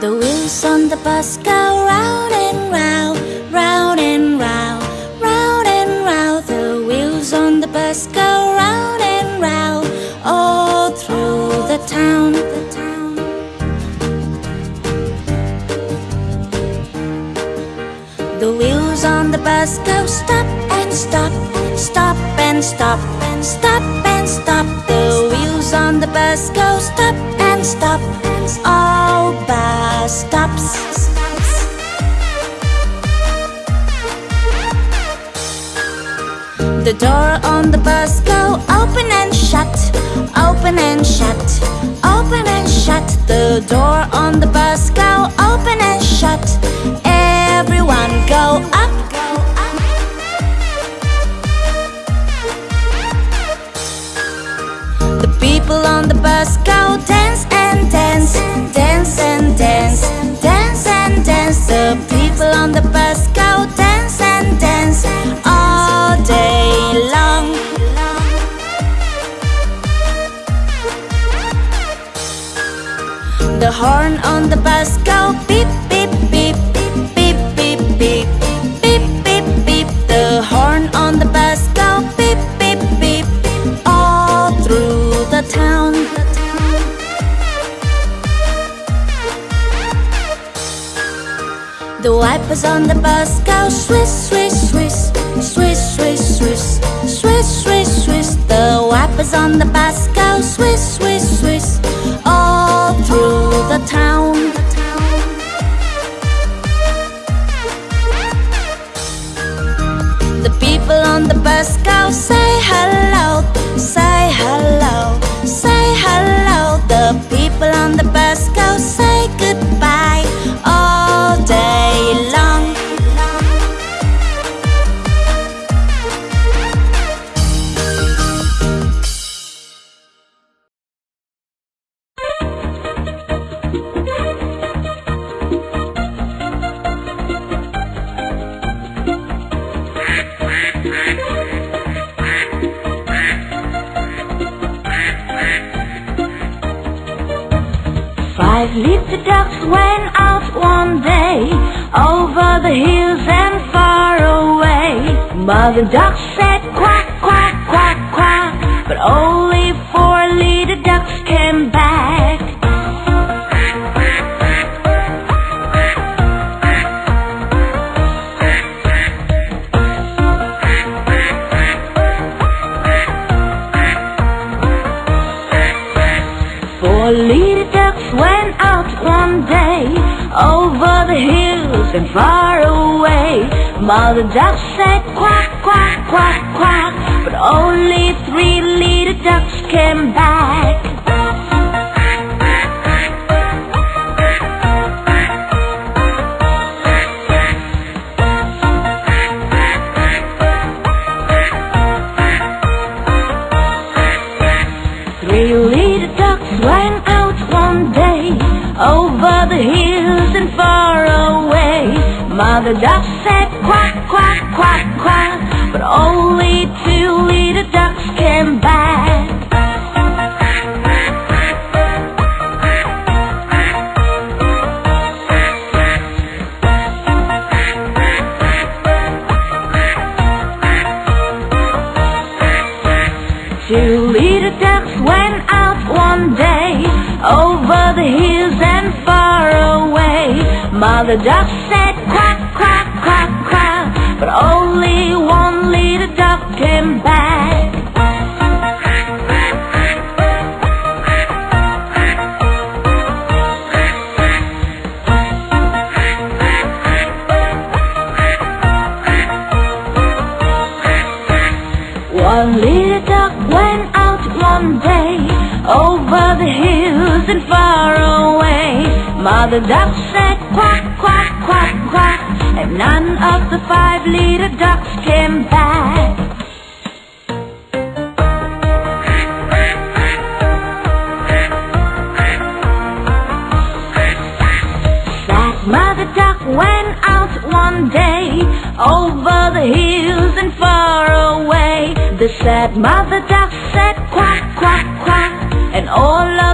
The wheels on the bus go round and round, round and round, round and round. The wheels on the bus go round and round, all through the town. The town. The wheels on the bus go stop and stop, stop and stop, and stop and stop. The wheels on the bus go stop and stop, all bus stops. The door on the bus go open and shut, open and shut, open and shut. The door on the bus go open and shut. On the bus go dance and dance all day long. The horn on the bus go beep was on the bus go swish, swish, swish Swish, swish, swish Swish, swish, swish. The wipers on the bus go swish, swish, swish All through the town. Five the ducks went out one day over the hills and far away. Mother duck said quack, quack, quack, quack, but only four little ducks came back. Four little went out one day over the hills and far away. Mother duck said quack, quack, quack, quack, but only three little ducks came back. Three little ducks went out one day over the hills and far away. Mother duck said quack, quack, quack, quack, but only two little ducks came back. Two little ducks went Mother duck said quack, quack, quack, quack, but only one little duck came back. One little duck went out one day over the hills and far away. Mother duck said quack, quack, quack, quack, and none of the five little ducks came back. That mother duck went out one day over the hills and far away. The sad mother duck said quack, quack, quack, and all